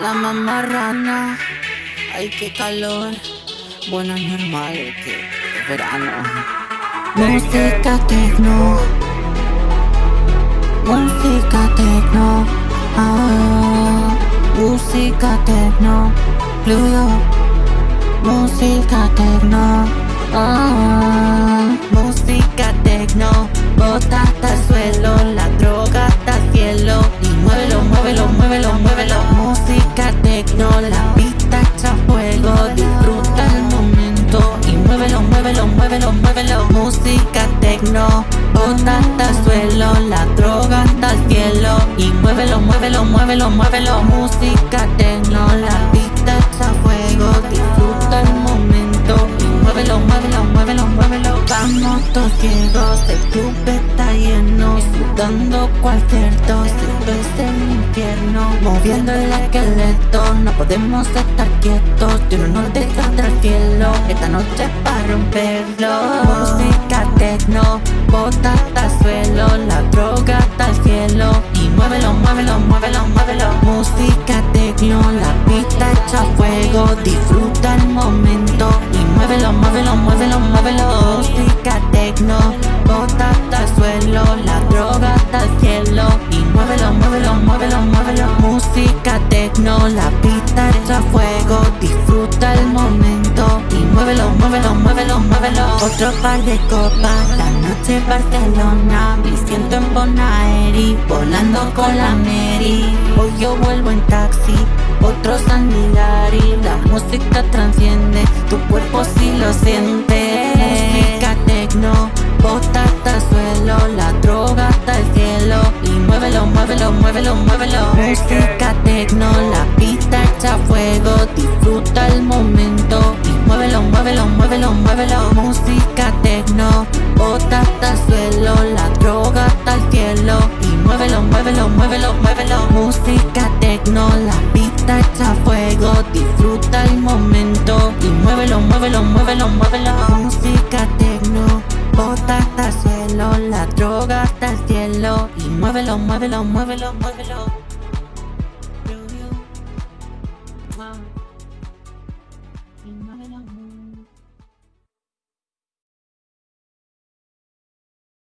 La mamarrana, ay qué calor. Bueno, es normal que es verano. Música tecno, música tecno, ah, música tecno, Blue música tecno, ah, bota hasta el suelo, la droga hasta el cielo y muévelo, muévelo, muévelo, muévelo. Música tecno, la pista echa fuego, disfruta el momento y muévelo, muévelo, muévelo, muévelo. Música tecno, bota hasta el suelo, la droga hasta el cielo y muévelo, muévelo, muévelo, muévelo. Música tecno, la pista echa fuego, disfruta el momento muévelo, muévelo, muévelo, muévelo. Vamos todos ciegos, el disfrutando cualquier. Esto es el infierno, moviendo el esqueleto, no podemos estar quietos. Yo no nos deja del cielo, esta noche para romperlo. Música tecno, bota hasta el suelo, la droga hasta el cielo y muévelo, muévelo, muévelo, muévelo. Música tecno, la pista echa fuego, disfruta el momento y muévelo, muévelo, muévelo, muévelo. Disfruta el momento y muévelo, muévelo, muévelo, muévelo. Otro par de copas, la noche Barcelona, me siento en Bonaeri, volando con la Mary. Hoy yo vuelvo en taxi, otro San Milari, la música transciende, tu cuerpo si lo siente. Música tecno, bota hasta el suelo, la droga hasta el cielo y muévelo, muévelo, muévelo, muévelo. Música tecno, la pista echa fuego, hasta el suelo, la droga hasta el cielo y muévelo, muévelo, muévelo, muévelo. Música tecno, la pista echa fuego, disfruta el momento y muévelo, muévelo, muévelo, muévelo. Música tecno, bota hasta el suelo, la droga hasta el cielo y muévelo, muévelo, muévelo, muévelo.